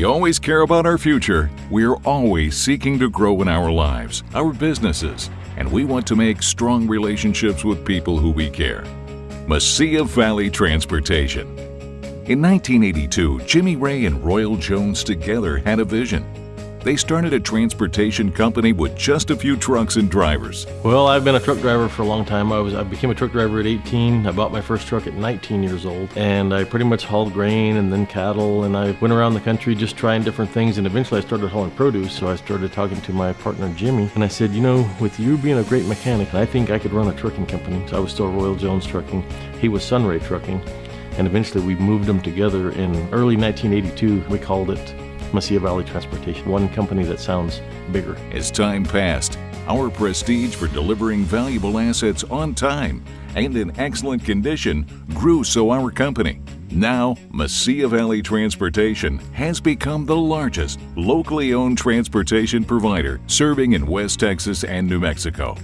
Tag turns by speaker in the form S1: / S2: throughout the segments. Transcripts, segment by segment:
S1: We always care about our future. We're always seeking to grow in our lives, our businesses, and we want to make strong relationships with people who we care. Mesilla Valley Transportation. In 1982, Jimmy Ray and Royal Jones together had a vision they started a transportation company with just a few trucks and drivers.
S2: Well, I've been a truck driver for a long time. I was I became a truck driver at 18. I bought my first truck at 19 years old, and I pretty much hauled grain and then cattle, and I went around the country just trying different things. And eventually, I started hauling produce. So I started talking to my partner Jimmy, and I said, you know, with you being a great mechanic, I think I could run a trucking company. So I was still Royal Jones Trucking. He was Sunray Trucking and eventually we moved them together in early 1982. We called it Mesilla Valley Transportation, one company that sounds bigger.
S1: As time passed, our prestige for delivering valuable assets on time and in excellent condition grew so our company, now Mesilla Valley Transportation, has become the largest locally owned transportation provider serving in West Texas and New Mexico.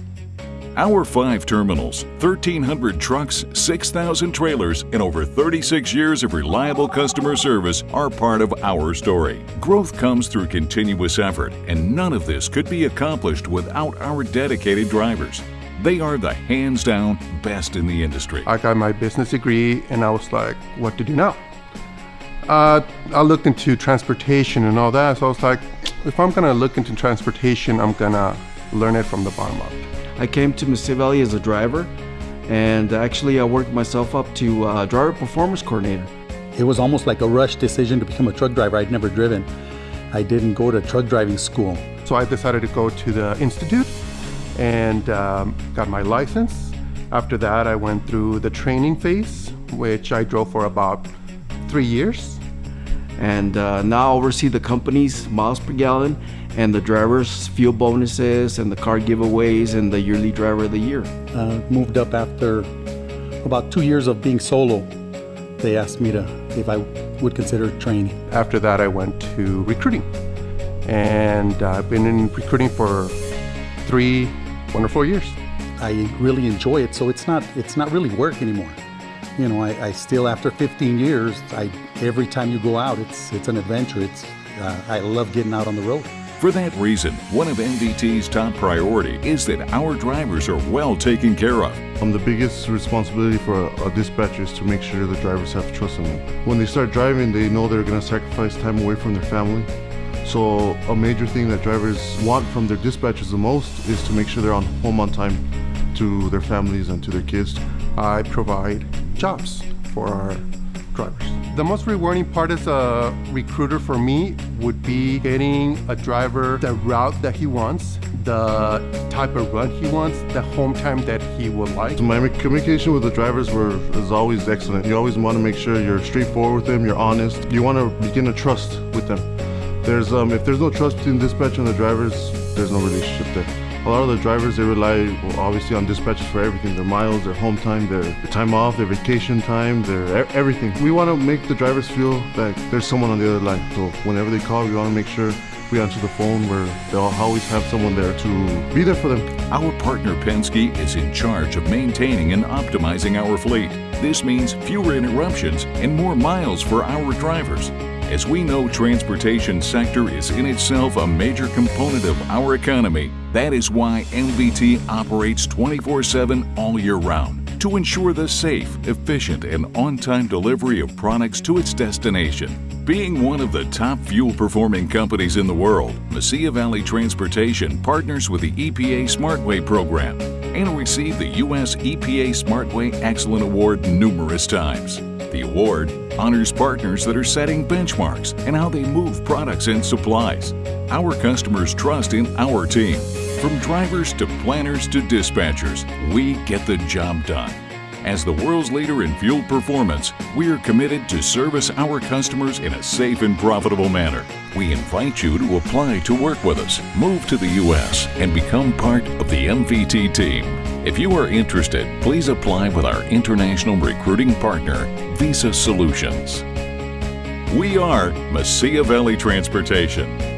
S1: Our five terminals, 1,300 trucks, 6,000 trailers, and over 36 years of reliable customer service are part of our story. Growth comes through continuous effort, and none of this could be accomplished without our dedicated drivers. They are the hands down best in the industry.
S3: I got my business degree, and I was like, what to do now? Uh, I looked into transportation and all that, so I was like, if I'm gonna look into transportation, I'm gonna learn it from the bottom up.
S4: I came to Mesilla Valley as a driver, and actually I worked myself up to uh, driver performance coordinator.
S5: It was almost like a rush decision to become a truck driver. I'd never driven. I didn't go to truck driving school.
S3: So I decided to go to the institute and um, got my license. After that, I went through the training phase, which I drove for about three years.
S4: And uh, now I oversee the company's miles per gallon and the drivers' fuel bonuses and the car giveaways and the yearly driver of the year.
S5: Uh, moved up after about two years of being solo. They asked me to if I would consider training.
S3: After that, I went to recruiting, and I've been in recruiting for three wonderful years.
S5: I really enjoy it, so it's not it's not really work anymore. You know, I, I still after 15 years, I every time you go out, it's it's an adventure. It's uh, I love getting out on the road.
S1: For that reason, one of MVT's top priority is that our drivers are well taken care of.
S6: Um, the biggest responsibility for a, a dispatcher is to make sure the drivers have trust in them. When they start driving, they know they're going to sacrifice time away from their family. So a major thing that drivers want from their dispatchers the most is to make sure they're on home on time to their families and to their kids.
S3: I provide jobs for our drivers. The most rewarding part as a recruiter for me would be getting a driver the route that he wants, the type of run he wants, the home time that he would like.
S6: My communication with the drivers were is always excellent. You always want to make sure you're straightforward with them, you're honest. You want to begin a trust with them. There's um, if there's no trust between dispatch and the drivers, there's no relationship there. A lot of the drivers, they rely well, obviously on dispatches for everything. Their miles, their home time, their, their time off, their vacation time, their everything. We want to make the drivers feel like there's someone on the other line. So whenever they call, we want to make sure we answer the phone where they'll always have someone there to be there for them.
S1: Our partner Penske is in charge of maintaining and optimizing our fleet. This means fewer interruptions and more miles for our drivers. As we know, transportation sector is in itself a major component of our economy. That is why MVT operates 24-7 all year round to ensure the safe, efficient, and on-time delivery of products to its destination. Being one of the top fuel-performing companies in the world, Mesilla Valley Transportation partners with the EPA SmartWay program and received the U.S. EPA SmartWay Excellent Award numerous times. The award honors partners that are setting benchmarks and how they move products and supplies. Our customers trust in our team. From drivers to planners to dispatchers, we get the job done. As the world's leader in fuel performance, we are committed to service our customers in a safe and profitable manner. We invite you to apply to work with us, move to the U.S., and become part of the MVT team. If you are interested, please apply with our international recruiting partner, Visa Solutions. We are Mesilla Valley Transportation.